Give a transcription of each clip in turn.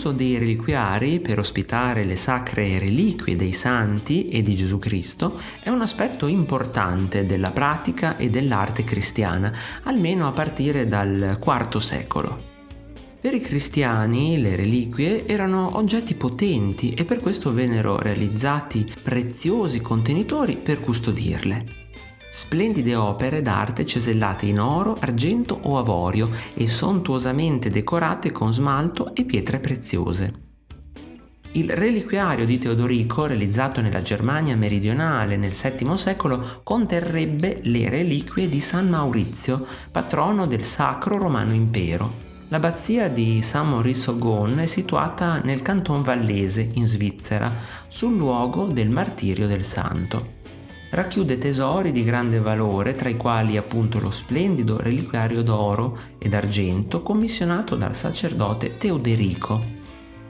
L'uso dei reliquiari per ospitare le sacre reliquie dei santi e di Gesù Cristo è un aspetto importante della pratica e dell'arte cristiana, almeno a partire dal IV secolo. Per i cristiani le reliquie erano oggetti potenti e per questo vennero realizzati preziosi contenitori per custodirle. Splendide opere d'arte cesellate in oro, argento o avorio e sontuosamente decorate con smalto e pietre preziose. Il reliquiario di Teodorico, realizzato nella Germania meridionale nel VII secolo, conterrebbe le reliquie di San Maurizio, patrono del Sacro Romano Impero. L'abbazia di San Maurice Ogon è situata nel canton vallese, in Svizzera, sul luogo del martirio del santo racchiude tesori di grande valore, tra i quali appunto lo splendido reliquiario d'oro ed argento commissionato dal sacerdote Teoderico.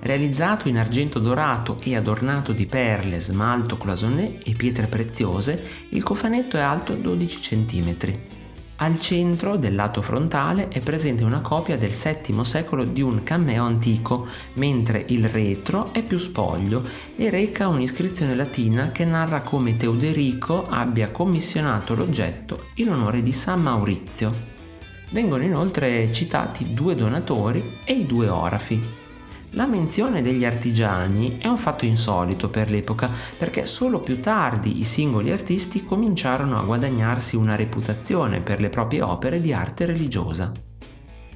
Realizzato in argento dorato e adornato di perle, smalto cloisonné e pietre preziose, il cofanetto è alto 12 cm. Al centro del lato frontale è presente una copia del VII secolo di un cammeo antico, mentre il retro è più spoglio e reca un'iscrizione latina che narra come Teoderico abbia commissionato l'oggetto in onore di San Maurizio. Vengono inoltre citati due donatori e i due orafi. La menzione degli artigiani è un fatto insolito per l'epoca perché solo più tardi i singoli artisti cominciarono a guadagnarsi una reputazione per le proprie opere di arte religiosa.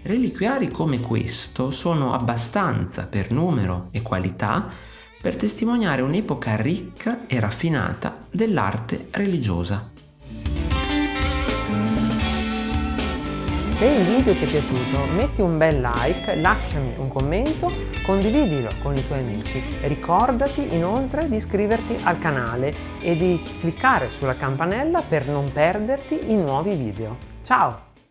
Reliquiari come questo sono abbastanza per numero e qualità per testimoniare un'epoca ricca e raffinata dell'arte religiosa. Se il video ti è piaciuto metti un bel like, lasciami un commento, condividilo con i tuoi amici. Ricordati inoltre di iscriverti al canale e di cliccare sulla campanella per non perderti i nuovi video. Ciao!